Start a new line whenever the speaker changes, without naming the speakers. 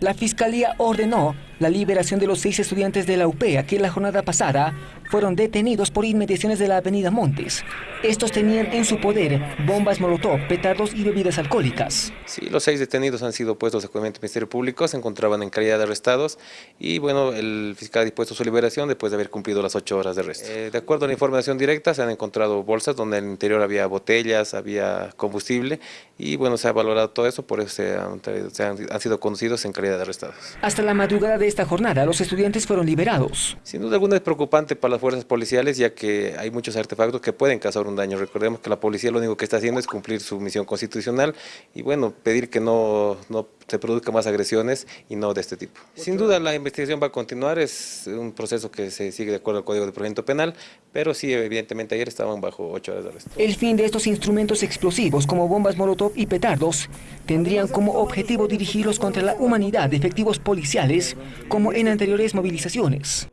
La Fiscalía ordenó la liberación de los seis estudiantes de la UPEA que la jornada pasada fueron detenidos por inmediaciones de la avenida Montes. Estos tenían en su poder bombas molotov, petardos y bebidas alcohólicas.
Sí, los seis detenidos han sido puestos de juicio del Ministerio Público, se encontraban en calidad de arrestados y bueno, el fiscal ha dispuesto su liberación después de haber cumplido las ocho horas de arresto. Eh, de acuerdo a la información directa, se han encontrado bolsas donde en el interior había botellas, había combustible y bueno, se ha valorado todo eso, por eso se han, se han, han sido conducidos en calidad de arrestados.
Hasta la madrugada de esta jornada, los estudiantes fueron liberados.
Sin duda alguna es preocupante para las fuerzas policiales, ya que hay muchos artefactos que pueden causar un daño. Recordemos que la policía lo único que está haciendo es cumplir su misión constitucional y bueno, pedir que no, no se produzcan más agresiones y no de este tipo. Sin duda la investigación va a continuar, es un proceso que se sigue de acuerdo al Código de Procedimiento Penal, pero sí, evidentemente ayer estaban bajo ocho horas de arresto.
El fin de estos instrumentos explosivos como bombas molotov y petardos tendrían como objetivo dirigirlos contra la humanidad de efectivos policiales como en anteriores movilizaciones.